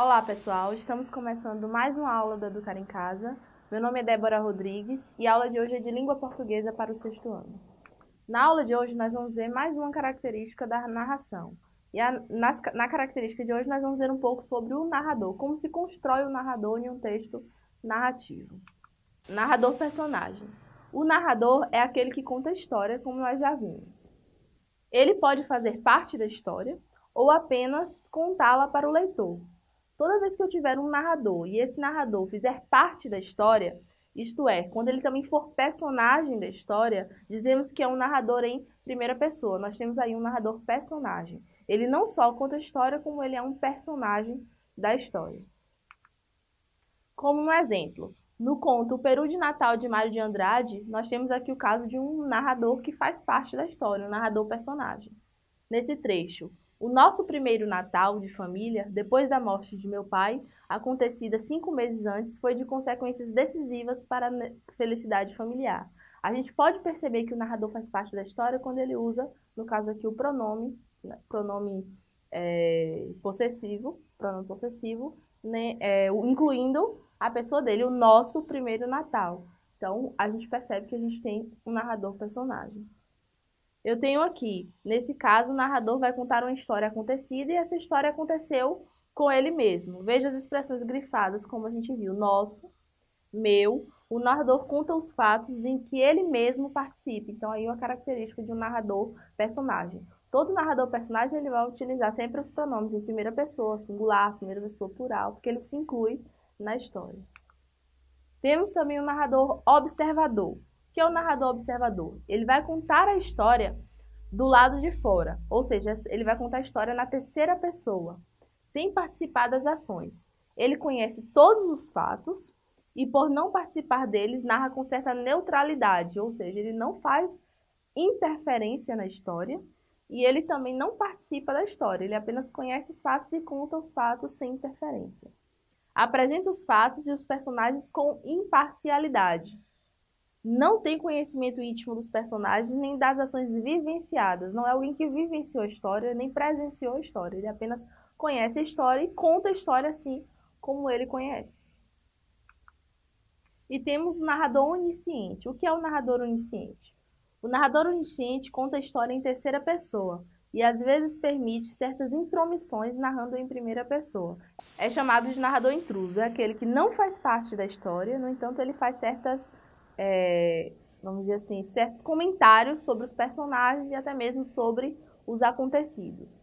Olá pessoal, estamos começando mais uma aula do Educar em Casa. Meu nome é Débora Rodrigues e a aula de hoje é de língua portuguesa para o sexto ano. Na aula de hoje nós vamos ver mais uma característica da narração. E a, nas, na característica de hoje nós vamos ver um pouco sobre o narrador, como se constrói o narrador em um texto narrativo. Narrador personagem. O narrador é aquele que conta a história, como nós já vimos. Ele pode fazer parte da história ou apenas contá-la para o leitor. Toda vez que eu tiver um narrador e esse narrador fizer parte da história, isto é, quando ele também for personagem da história, dizemos que é um narrador em primeira pessoa. Nós temos aí um narrador personagem. Ele não só conta a história, como ele é um personagem da história. Como um exemplo, no conto O Peru de Natal de Mário de Andrade, nós temos aqui o caso de um narrador que faz parte da história, um narrador personagem. Nesse trecho, o nosso primeiro Natal de família, depois da morte de meu pai, acontecida cinco meses antes, foi de consequências decisivas para a felicidade familiar. A gente pode perceber que o narrador faz parte da história quando ele usa, no caso aqui, o pronome, né, pronome é, possessivo, pronome possessivo, né, é, incluindo a pessoa dele, o nosso primeiro Natal. Então, a gente percebe que a gente tem um narrador personagem. Eu tenho aqui, nesse caso, o narrador vai contar uma história acontecida e essa história aconteceu com ele mesmo. Veja as expressões grifadas, como a gente viu. Nosso, meu, o narrador conta os fatos em que ele mesmo participa. Então, aí é uma característica de um narrador personagem. Todo narrador personagem ele vai utilizar sempre os pronomes em primeira pessoa, singular, primeira pessoa plural, porque ele se inclui na história. Temos também o narrador observador. Que é o narrador observador? Ele vai contar a história do lado de fora, ou seja, ele vai contar a história na terceira pessoa, sem participar das ações. Ele conhece todos os fatos e, por não participar deles, narra com certa neutralidade, ou seja, ele não faz interferência na história e ele também não participa da história, ele apenas conhece os fatos e conta os fatos sem interferência. Apresenta os fatos e os personagens com imparcialidade. Não tem conhecimento íntimo dos personagens nem das ações vivenciadas. Não é alguém que vivenciou a história nem presenciou a história. Ele apenas conhece a história e conta a história assim como ele conhece. E temos o narrador onisciente. O que é o narrador onisciente? O narrador onisciente conta a história em terceira pessoa, e às vezes permite certas intromissões narrando em primeira pessoa. É chamado de narrador intruso, é aquele que não faz parte da história, no entanto ele faz certas, é, vamos dizer assim, certos comentários sobre os personagens e até mesmo sobre os acontecidos.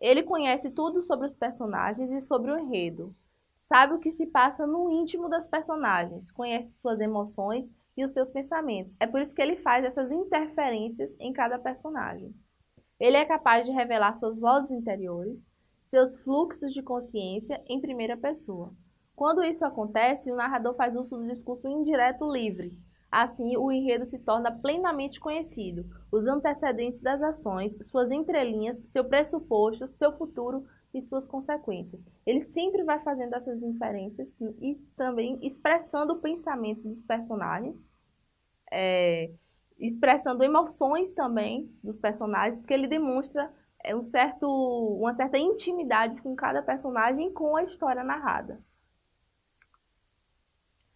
Ele conhece tudo sobre os personagens e sobre o enredo, sabe o que se passa no íntimo das personagens, conhece suas emoções e os seus pensamentos. É por isso que ele faz essas interferências em cada personagem. Ele é capaz de revelar suas vozes interiores, seus fluxos de consciência em primeira pessoa. Quando isso acontece, o narrador faz uso do discurso indireto livre. Assim, o enredo se torna plenamente conhecido, os antecedentes das ações, suas entrelinhas, seu pressuposto, seu futuro e suas consequências. Ele sempre vai fazendo essas inferências e também expressando pensamentos dos personagens. É, expressando emoções também dos personagens, porque ele demonstra é, um certo, uma certa intimidade com cada personagem com a história narrada.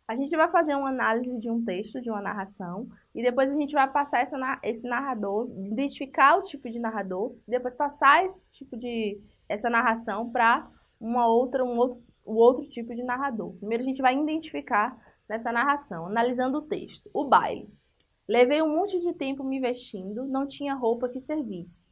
A gente vai fazer uma análise de um texto, de uma narração, e depois a gente vai passar essa, esse narrador, identificar o tipo de narrador, depois passar esse tipo de essa narração para uma outra, um outro, o outro tipo de narrador. Primeiro a gente vai identificar nessa narração, analisando o texto. O baile. Levei um monte de tempo me vestindo, não tinha roupa que servisse.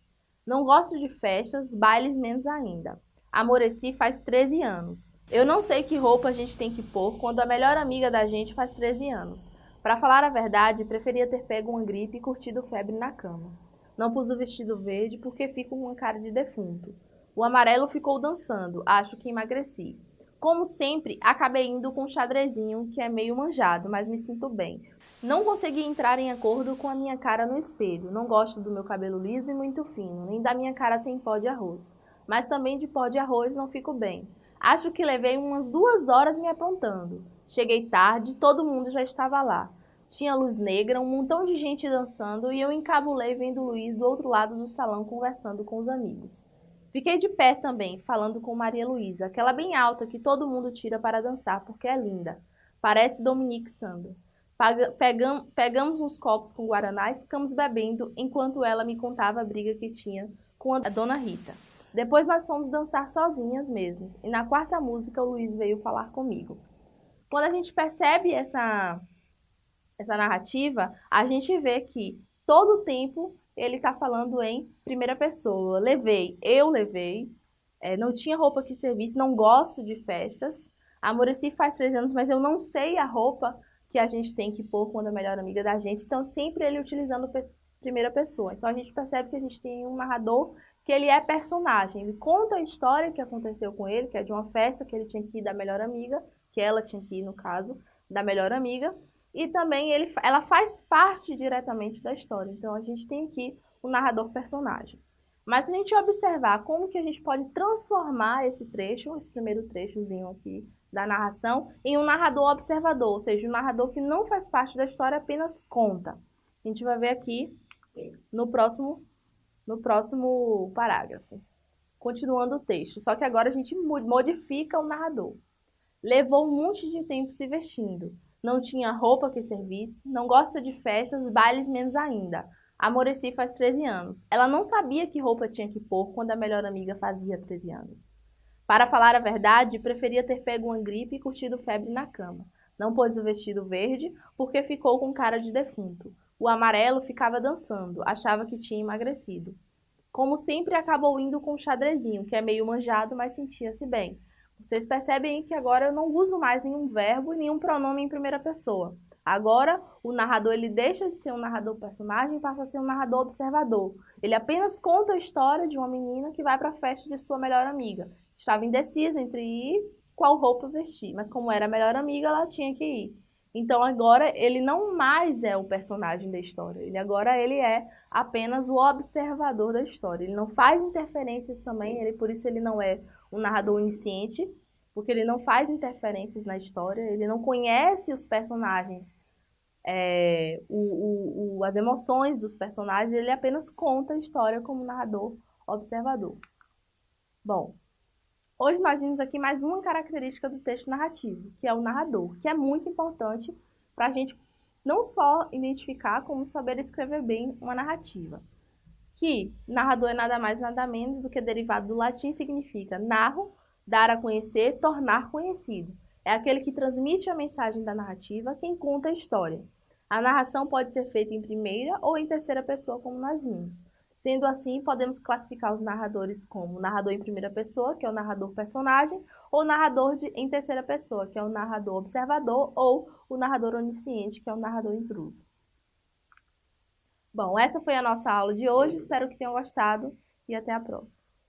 Não gosto de festas, bailes menos ainda. Amoreci faz 13 anos. Eu não sei que roupa a gente tem que pôr quando a melhor amiga da gente faz 13 anos. Para falar a verdade, preferia ter pego uma gripe e curtido febre na cama. Não pus o vestido verde porque fico com uma cara de defunto. O amarelo ficou dançando, acho que emagreci. Como sempre, acabei indo com um xadrezinho que é meio manjado, mas me sinto bem. Não consegui entrar em acordo com a minha cara no espelho. Não gosto do meu cabelo liso e muito fino, nem da minha cara sem pó de arroz. Mas também de pó de arroz não fico bem. Acho que levei umas duas horas me apontando. Cheguei tarde, todo mundo já estava lá. Tinha luz negra, um montão de gente dançando e eu encabulei vendo Luiz do outro lado do salão conversando com os amigos. Fiquei de pé também, falando com Maria Luísa, aquela bem alta que todo mundo tira para dançar porque é linda. Parece Dominique Sandro. Pegam, pegamos uns copos com Guaraná e ficamos bebendo enquanto ela me contava a briga que tinha com a dona Rita. Depois nós fomos dançar sozinhas mesmos. E na quarta música o Luiz veio falar comigo. Quando a gente percebe essa, essa narrativa, a gente vê que todo o tempo ele está falando em primeira pessoa. Levei, eu levei, é, não tinha roupa que servisse, não gosto de festas. A Murici faz três anos, mas eu não sei a roupa que a gente tem que pôr quando é a melhor amiga da gente. Então, sempre ele utilizando primeira pessoa. Então, a gente percebe que a gente tem um narrador que ele é personagem. Ele conta a história que aconteceu com ele, que é de uma festa que ele tinha que ir da melhor amiga, que ela tinha que ir, no caso, da melhor amiga. E também ele, ela faz parte diretamente da história. Então, a gente tem aqui o um narrador personagem. Mas a gente observar como que a gente pode transformar esse trecho, esse primeiro trechozinho aqui da narração em um narrador observador, ou seja, um narrador que não faz parte da história, apenas conta. A gente vai ver aqui no próximo, no próximo parágrafo. Continuando o texto, só que agora a gente modifica o narrador. Levou um monte de tempo se vestindo. Não tinha roupa que servisse, não gosta de festas, bailes menos ainda. A Moreci faz 13 anos. Ela não sabia que roupa tinha que pôr quando a melhor amiga fazia 13 anos. Para falar a verdade, preferia ter pego uma gripe e curtido febre na cama. Não pôs o vestido verde porque ficou com cara de defunto. O amarelo ficava dançando, achava que tinha emagrecido. Como sempre, acabou indo com o xadrezinho, que é meio manjado, mas sentia-se bem. Vocês percebem que agora eu não uso mais nenhum verbo e nenhum pronome em primeira pessoa. Agora, o narrador ele deixa de ser um narrador personagem e passa a ser um narrador observador. Ele apenas conta a história de uma menina que vai para a festa de sua melhor amiga estava indecisa entre ir qual roupa vestir, mas como era a melhor amiga, ela tinha que ir. Então agora ele não mais é o personagem da história, ele agora ele é apenas o observador da história. Ele não faz interferências também, ele por isso ele não é um narrador onisciente, porque ele não faz interferências na história, ele não conhece os personagens, é, o, o, o, as emoções dos personagens, ele apenas conta a história como narrador observador. Bom, Hoje nós vimos aqui mais uma característica do texto narrativo, que é o narrador, que é muito importante para a gente não só identificar, como saber escrever bem uma narrativa. Que narrador é nada mais nada menos do que derivado do latim significa narro, dar a conhecer, tornar conhecido. É aquele que transmite a mensagem da narrativa, quem conta a história. A narração pode ser feita em primeira ou em terceira pessoa, como nós vimos. Sendo assim, podemos classificar os narradores como narrador em primeira pessoa, que é o narrador personagem, ou narrador de, em terceira pessoa, que é o narrador observador, ou o narrador onisciente, que é o narrador intruso. Bom, essa foi a nossa aula de hoje, espero que tenham gostado e até a próxima.